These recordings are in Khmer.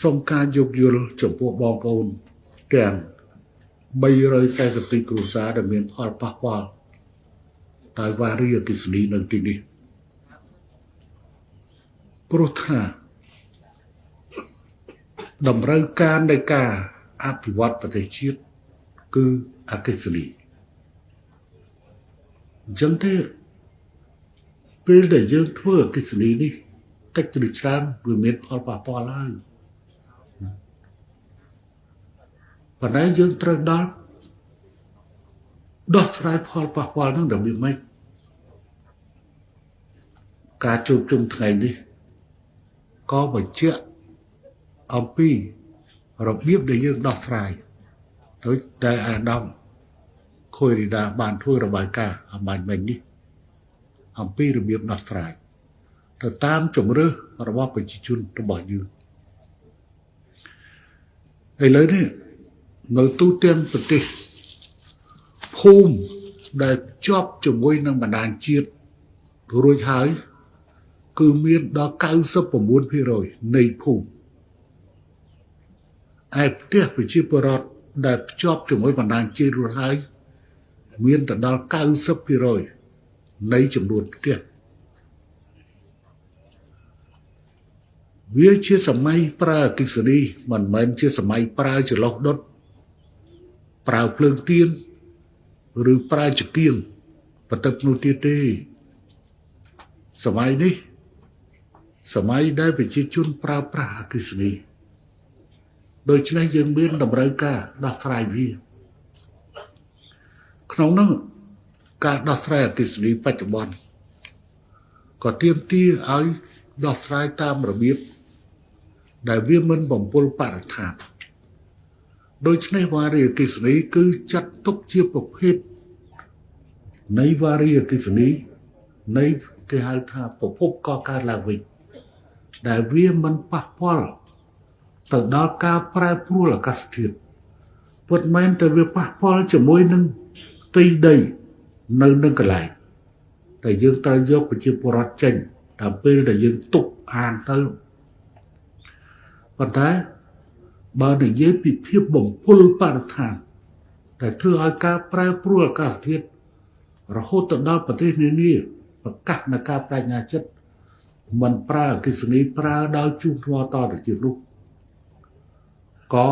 សូមការយោគយល់ចំពោះបងប្អូនទាំង342គ្រួសារដែលមានផលប៉ះពាល់ដោយវារីអគិសនីនៅទីនេះព្រោះថាតម្រូវការនៃការអភិវឌ្ឍប្រទេសជាតិគឺអគិសនីអញ្ចឹងទេពេលដែលយើងធ្វើអគិសនីនេះតិចឬច្រើនវាមានផលប៉ះពាល់ហើយ ប៉ុន្តែយើងត្រូវដល់ដោះស្រាយផលប៉ះពាល់នឹងរបៀបម៉េចការជួបជុំថ្ងៃនេះក៏បញ្ជាក់អំពីរបៀបដែលយើងដោះស្រាយដោយតែអាដាមខុយរីដាបានធ្វើរបាយការណ៍អំបញ្ញមិញនេះអំពីរបៀបដោះស្រាយទៅតាមជំរឿសរបស់ប្រជាជនរបស់យើងឥឡូវនេះ នៅទូទាំងប្រទេសភូមិដែលជាប់ជាមួយនឹងបណ្ដាញជាតិរួចហើយ គឺមានដល់99%នៃភូមិឯផ្ទះប្រជាពលរដ្ឋដែលភ្ជាប់ជាមួយបណ្ដាញជាតិរួចហើយ មានទៅដល់90%នៃចំនួនផ្ទះវាជាសម័យប្រើអគិសនីមិនមែនជាសម័យប្រើចន្លោះដុត ប្រើភ្លើងទៀនឬប្រើចង្គៀងបន្ទឹកនោះទៀតទេសម័យនេះសម័យដែលប្រជាជនប្រើប្រាស់អគិសនីដូច្នេះយើងមានតម្រូវការដោះស្រាយវាក្នុងនោះការដោះស្រាយអគិសនីបច្ចុប្បន្នក៏ទាមទារឲ្យដោះស្រាយតាមរបៀបដែលវាមិនបំពុលបរិស្ថាន ដូច្នេះវារីអគិសនីគឺចាត់ទុកជាប្រភេទនៃវារីអគិសនីនៃគេហៅថាប្រភពកកើតឡើងវិញដែលវាមិនប៉ះពាល់ទៅដល់ការប្រែប្រួលអាកាសធាតុពុតមែនតែវាប៉ះពាល់ជាមួយនឹងទីដីនៅនឹងកន្លែងតែយើងត្រូវយកប្រជាពលរដ្ឋចេញតាមពេលដែលយើងទុកអានទៅប៉ុន្តែ បើនិយាយពីភាពបំពុលបរិស្ថានដែលធ្វើឲ្យការប្រែប្រួលអាកាសធាតុរហូតទៅដល់ប្រទេសនានាប្រកាសនៃការបញ្ញាចិត្តមិនប្រើអកិសនីប្រើដោយជួបថ្មតទៅទៀតនោះក៏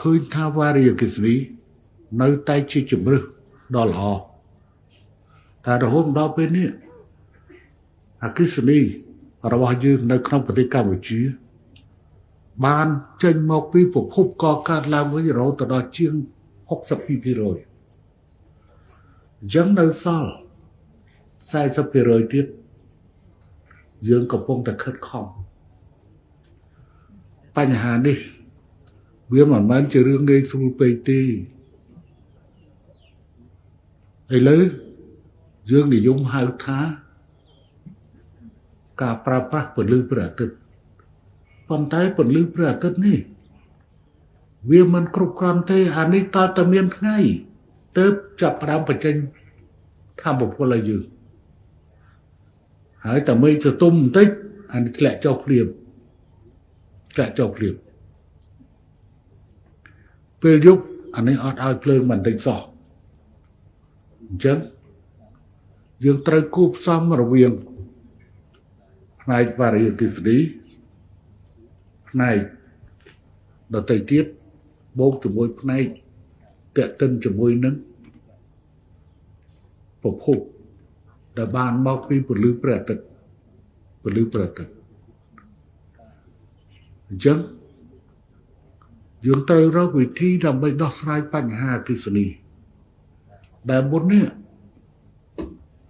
ឃើញថាវារីអកិសនីនៅតែជាជំរឹះដ៏ល្អតែរហូតដល់ពេលនេះអកិសនីរបស់យើងនៅក្នុងប្រទេសកម្ពុជា បានចេញមកពីប្រភពកកើតឡើងវិញរហូតដល់ជាង62%អញ្ចឹងនៅសល់40%ទៀតយើងកំពុងតែខិតខំបញ្ហានេះ វាមិនមែនជារឿងងាយស្រួលពេកទេឥឡូវយើងនិយមហៅថា ការប្រើប្រាស់ពន្លឺព្រះអាទិត្យ ប៉ុន្តែពន្លឺព្រះអាទិត្យនេះវាមិនគ្រប់គ្រាន់ទេអានេះតើតើមានថ្ងៃទៅចាប់ផ្ដើមបញ្ចេញធម្មពលឲ្យយើងហើយតែមេឃសតុំបន្តិចអានេះធ្លាក់ចុះភ្លាមធ្លាក់ចុះភ្លាមពេលយប់អានេះអត់ឲ្យភ្លើងបន្តិចសោះអញ្ចឹងយើងត្រូវគូផ្សំរវាងផ្នែកវារីអគិសនី ផ្នែកដតីទៀតបូកជាមួយផ្នែកតេតិនជាមួយនឹងប្រភពដែលបានមកពីពលឺព្រះអាទិត្យពលឺព្រះអាទិត្យអញ្ចឹងយើងត្រូវរកវិធីដើម្បីដោះស្រាយបញ្ហាអគិសនីដែលមុននេះ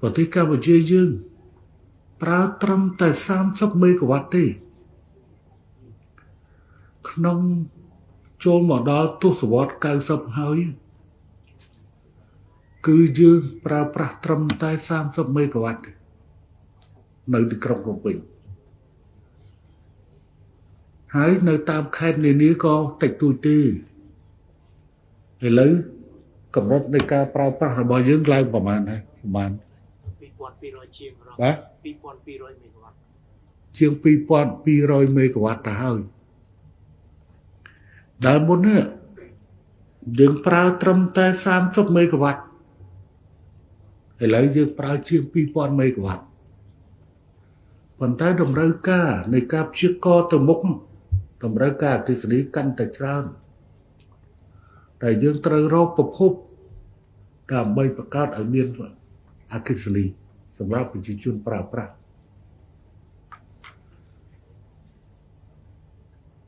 ប្រទេសកម្ពុជាយើងប្រើត្រឹមតែ30មេហ្គាវ៉ាត់ទេ ក្នុងចូលមកដល់ទសវត្ស90ហើយគឺយើងប្រើប្រាស់ត្រឹមតែ30មេហ្គាវ៉ាត់នៅទីក្រុងភ្នំពេញហើយនៅតាមខេត្តនានាក៏តិចតួចទេឥឡូវកម្រិតនៃការប្រើប្រាស់របស់យើងឡើងប្រហែលហើយប្រហែល2200ជាងរបាទ2200មេហ្គាវ៉ាត់ចជាង2200មេហ្គាវ៉ាត់ទៅហើយ ដែលមុននេះយើងប្រើត្រឹមតែ30មេហ្គាវ៉ាត់ឥឡូវយើងប្រើជាង2000មេហ្គាវ៉ាត់ប៉ុន្តែតម្រូវការនៃការព្យាករទៅមុខតម្រូវការអគិសនីកាន់តែច្រើនតែយើងត្រូវរកប្រភពដើម្បីបង្កើតឲ្យមានអគិសនីសម្រាប់ប្រជាជនប្រើប្រាស់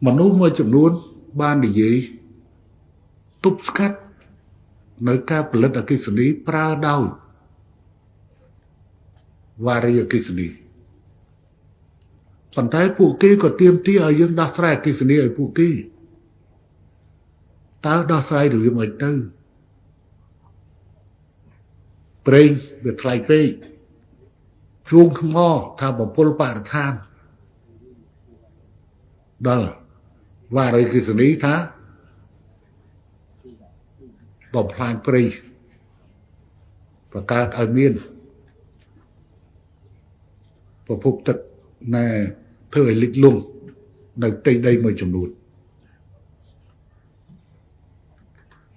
មនុស្សមួយចំនួន បាននិយាយទប់ស្កាត់នៅការផលិតអគិសនីប្រើដោយវារីអគិសនីប៉ុន្តែពួកគេក៏ទៀមទីឲ្យយើងដោះស្រាយអគិសនីឲ្យពួកគេតើដោះស្រាយរបៀបម៉េចទៅប្រេងវាថ្លៃពេកជួងថ្មថាបំពុលបរិស្ថានដល់ វារីគិសនីថាបំផ្លាញព្រៃបង្កើតឲ្យមានប្រភពទឹកណែធ្វើឲ្យលិចលង់នៅផ្ទៃដីមួយចំនួន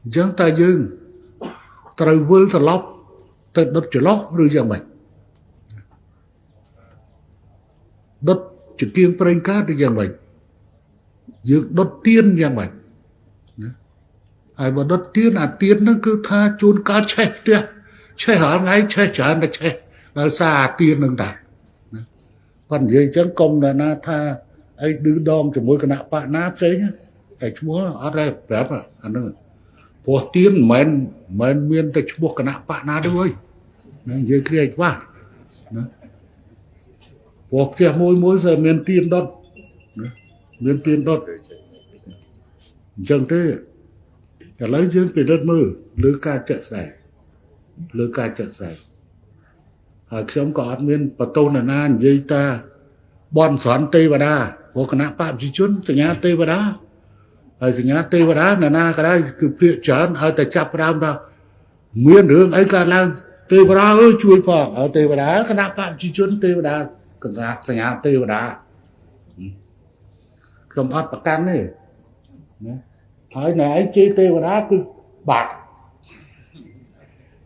អញ្ចឹងតើយើងត្រូវវិលត្រឡប់ទៅដុតចន្លោះឬយ៉ាងម៉េចដុតចង្គៀងប្រេងកាតឬយ៉ាងម៉េច យើងដុតទៀនយ៉ាងម៉េចណាហើយបើដុតទៀនអាទៀនហ្នឹងគឺថាជួនកាលឆេះផ្ទះឆេះរាល់ថ្ងៃឆេះច្រើនតែឆេះដោយសារអាទៀនហ្នឹងតាណាប៉ុន្តែនិយាយអញ្ចឹងកុំណាណាថាអីឌឺដងជាមួយគណៈបកណាផ្សេងតែឈ្មោះអត់ដែរប្រាប់អាហ្នឹងព្រោះទៀនមិនមែនមានតែឈ្មោះគណៈបកណាទេអើយណានិយាយគ្រាច្បាស់ណាព្រោះផ្ទះមួយមួយស្អីមានទៀនដុតណា មានទៀនដុតអញ្ចឹងទេឥឡូវយើងពិនិត្យមើលលើការចាក់ស្ដែងលើការចាក់ស្ដែងហើយខ្ញុំក៏អត់មានបតោណានានិយាយថាបនស្រន់ទេវតាព្រោះគណៈបព្វជិជនសញ្ញាទេវតាហើយសញ្ញាទេវតាណានាក៏ដោយគឺភាកច្រើនឲ្យតែចាប់ផ្ដើមថាមានរឿងអីកើតឡើងទេវតាអើយជួយផងហើយទេវតាគណៈបព្វជិជនទេវតាគណៈសញ្ញាទេវតា ខ្ញុំអត់ប្រកាន់ទេណាហើយណែឯងជេរទេវតាគឺបាក់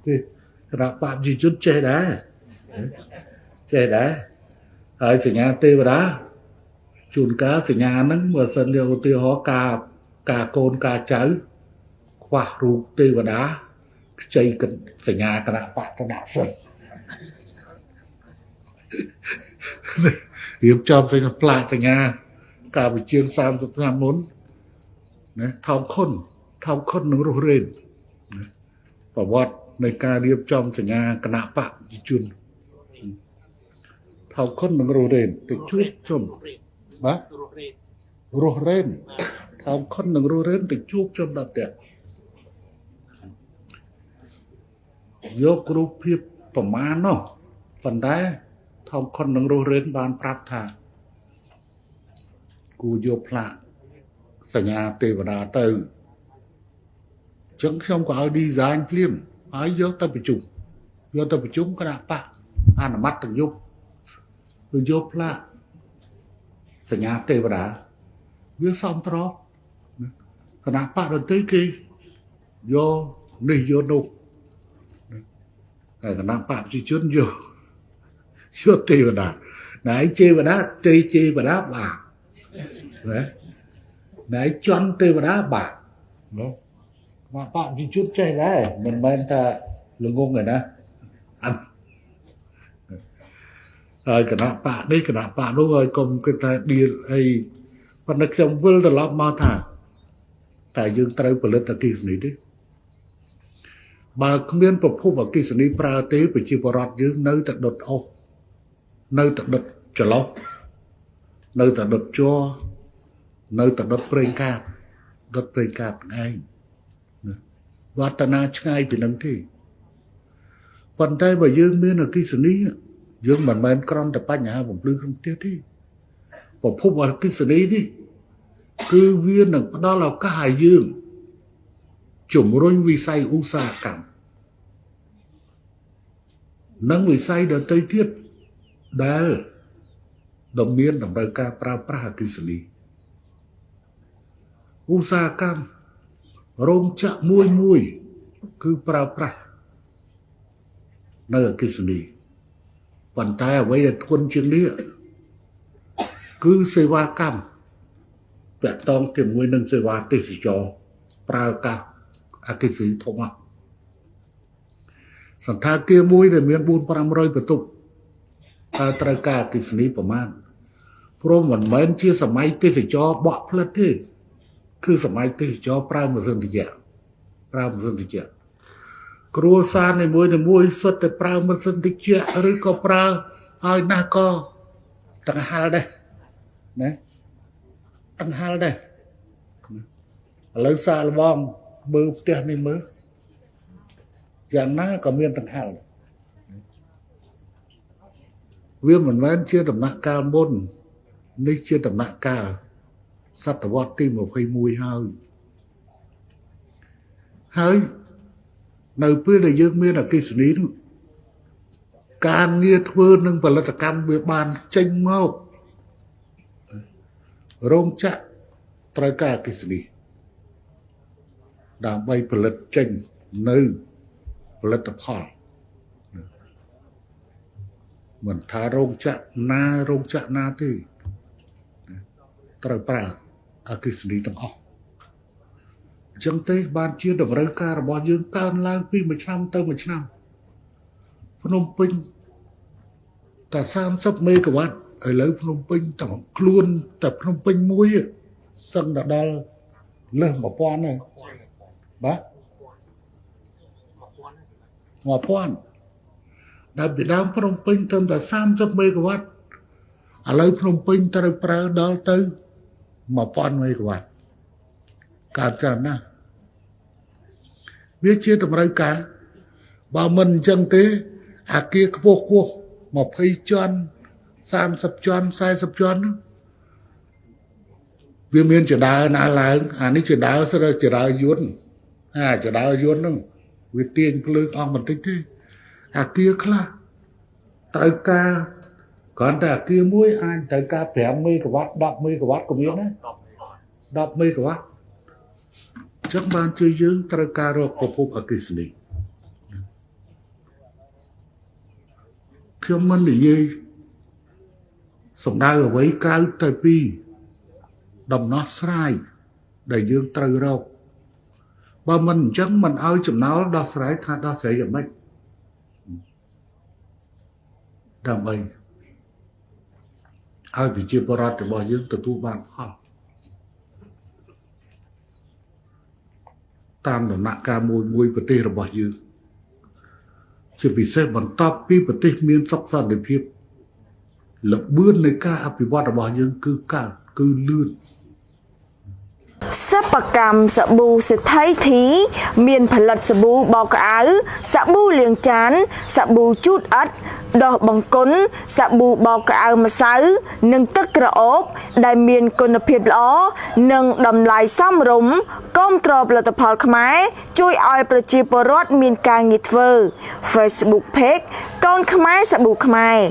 ទេគណៈបព្វជិជនចេះដែរចេះដែរហើយសញ្ញាទេវតាជួនកាលសញ្ញាហ្នឹងបើសិនជាឧទាហរណ៍ការការកូនការចៅខ្វះរូបទេវតាខ្ចីសញ្ញាគណៈបតនសិទ្ធរៀបចំសញ្ញាផ្លាកសញ្ញា កាលវិជាង30ឆ្នាំមុនណាថោកខុនថោកខុននឹងរស់រេនប្រវត្តិនៃការរៀបចំសញ្ញាគណៈបកជនថោកខុននឹងរស់រេនទៅជួបជុំបាទរស់រេនថោកខុននឹងរស់រេនទៅជួបជុំដល់ផ្ទះយករូបភាពប្រមាណនោះប៉ុន្តែថោកខុននឹងរស់រេនបានប្រាប់ថា គូយកផ្លាកសញ្ញាទេវតាទៅចឹងខ្ញុំក៏ឲ្យ design ភ្លាមហើយយកទៅប្រជុំយកទៅប្រជុំគណៈបកអនុម័តទាំងយុគគឺយកផ្លាកសញ្ញាទេវតាវាសំត្រប់គណៈបកដទៃគេយកនេះយកនោះហើយគណៈបកប្រជាជនយកយកទេវតាណៃទេវតាទេទេវតាបាក់ ណាណែជន់ទេវតាបាក់ណាមកបកជីជុតចេះដែរមិនមែនថាល្ងងទេណាអត់ហើយគណៈបកនេះគណៈបកនោះហើយកុំគិតថាឌៀលអីប៉ុន្តែខ្ញុំវិលត្រឡប់មកថាតែយើងត្រូវផលិតអគិសនីទេបើគ្មានប្រភពអគិសនីប្រើទេប្រជាពលរដ្ឋយើងនៅតែដុតអស់នៅតែដុតច្រឡោះ នៅតែដុតជ័រនៅតែដុតប្រេងកាតដុតប្រេងកាតឯងណាវឌ្ឍនាឆ្ងាយពីនឹងទេប៉ុន្តែបើយើងមានអគិសនីយើងមិនមែនក្រំតែបញ្ហាបំភ្លឺក្នុងផ្ទះទេប្រភពអគិសនីនេះគឺវានឹងផ្ដល់ឱកាសឲ្យយើងជំរុញវិស័យឧស្សាហកម្មនិងវិស័យដទៃទៀតដែល ដ៏មានតម្រូវការប្រើប្រាស់អគ្គិសនីឧស្សាហកម្មរោងចក្រមួយមួយគឺប្រើប្រាស់នៅអគ្គិសនីប៉ុន្តែអ្វីដែលធ្ងន់ជាងនេះគឺសេវាកម្មតាក់ទងជាមួយនឹងសេវាទេសចរប្រើកាសអគ្គិសនីធំហ្នឹងសន្តាគារមួយដែលមាន4 500បន្ទប់តើត្រូវការអគ្គិសនីប្រមាណ ព្រមមិនមែនជាសម័យទេសចរបក់ផ្លិតទេគឺសម័យទេសចរប្រើម៉ាស៊ីនត្រជាក់ប្រើម៉ាស៊ីនត្រជាក់គ្រួសារនីមួយនីមួយសុទ្ធតែប្រើម៉ាស៊ីនត្រជាក់ឬក៏ប្រើហើយណាស់ក៏តង្ហាល់ដែរណាតង្ហាល់ដែរឥឡូវសាកល្បងមើលផ្ទះនេះមើលយ៉ាងណាក៏មានដង្ហែលវាមិនមែនជាដំណាក់កាលមុន នេះជាដំណាក់កាលសតវត្សទី21ហើយហើយនៅពេលដែលយើងមានអកិសនីនោះការងារធ្វើនឹងផលិតកម្មវាបានចេញមករោងចក្រត្រូវការអកិសនីដើម្បីផលិតចេញនៅផលិតផលមិនថារោងចក្រណារោងចក្រណាទេ ត្រូវប្រើអគិសនីទាំងអស់អញ្ចឹងទេបានជាតម្រូវការរបស់យើងកើនឡើងពីមួយឆ្នាំទៅមួយឆ្នាំភ្នំពេញតែ30មេហ្គាវ៉ាត់ឥឡូវភ្នំពេញតែខ្លួនតែភ្នំពេញមួយសឹងដល់លើស1000ហើយបាទ1000ដែលពីដើមភ្នំពេញត្រឹមតែ30មេហ្គាវ៉ាត់ឥឡូវភ្នំពេញត្រូវប្រើដល់ទៅ 1000មេហ្គាវ៉ាត់កើតច្រើនណាស់វាជាតម្រូវការបើមិនអញ្ចឹងទេ អាគារខ្ពស់ខ្ពស់20ជាន់30ជាន់40ជាន់វាមានចដើណាឡើងអានេះចដើស្រើចដើយន្តអាចដើយន្តហ្នឹងវាទាញភ្លើងអស់បន្តិចទេអាគារខ្លះត្រូវការ គ្រាន់តែអាគារមួយអាចត្រូវការ5មេហ្គាវ៉ាត់10មេហ្គាវ៉ាត់ក៏មានដែរ10មេហ្គាវ៉ាត់ចឹងបានជួយយើងត្រូវការរកប្រភពអគ្គិសនីខ្ញុំមិននិយាយសំដៅអ្វីក្រៅទៅពីដំណោះស្រាយដែលយើងត្រូវរកបើមិនអញ្ចឹងមិនឲ្យចំណោលដោះស្រាយថាដោះស្រាយយ៉ាងម៉េចដើម្បី ឲ្យប្រជាពលរដ្ឋរបស់យើងទទួលបានផលតាមដំណាក់កាលមួយមួយប្រទេសរបស់យើងជាពិសេសបន្ទាប់ពីប្រទេសមានសុខសន្តិភាពលបឿននៃការអភិវឌ្ឍរបស់យើងគឺកើតគឺលឿនសិប្បកម្មសាប៊ូសេដ្ឋីធី មានផលិតសាប៊ូបោកក្អៅសាប៊ូលាងចានសាប៊ូជូតអិត ដោះបង្គន់សាប៊ូបោកក្អៅម្សៅនិងទឹកក្រអូប ដែលមានគុណភាពល្អនិងតម្លៃសមរម្យគាំទ្រផលិតផលខ្មែរជួយឲ្យប្រជាពលរដ្ឋមានការងារធ្វើ Facebook Page កូនខ្មែរសាប៊ូខ្មែរ